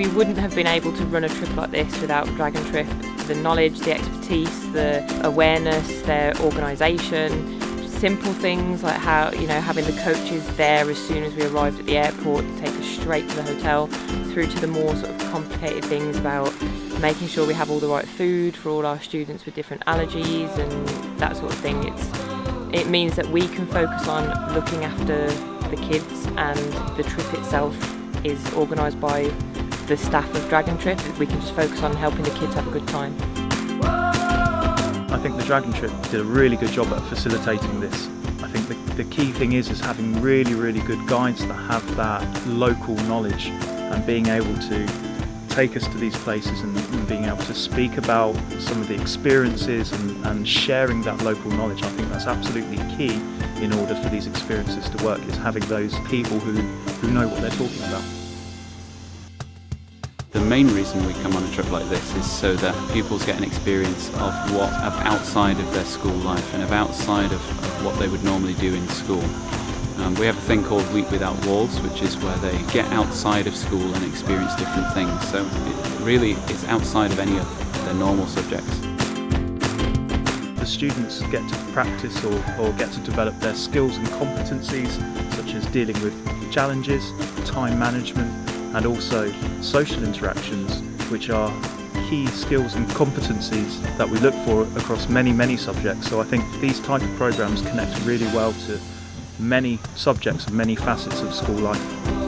we wouldn't have been able to run a trip like this without Dragon Trip. The knowledge, the expertise, the awareness, their organisation, simple things like how, you know, having the coaches there as soon as we arrived at the airport to take us straight to the hotel, through to the more sort of complicated things about making sure we have all the right food for all our students with different allergies and that sort of thing. It's, it means that we can focus on looking after the kids and the trip itself is organised by the staff of Dragon Trip. We can just focus on helping the kids have a good time. I think the Dragon Trip did a really good job at facilitating this. I think the, the key thing is is having really, really good guides that have that local knowledge and being able to take us to these places and, and, being able to speak about some of the experiences and, and, sharing that local knowledge. I think that's absolutely key in order for these experiences to work, is having those people who, who know what they're talking about. The main reason we come on a trip like this is so that pupils get an experience of what of outside of their school life and of outside of, what they would normally do in school. Um, we have a thing called Week Without Walls, which is where they get outside of school and experience different things. So it really it's outside of any of their normal subjects. The students get to practice or, or get to develop their skills and competencies, such as dealing with challenges, time management, and also social interactions, which are key skills and competencies that we look for across many, many subjects. So I think these type of programs connect really well to many subjects and many facets of school life.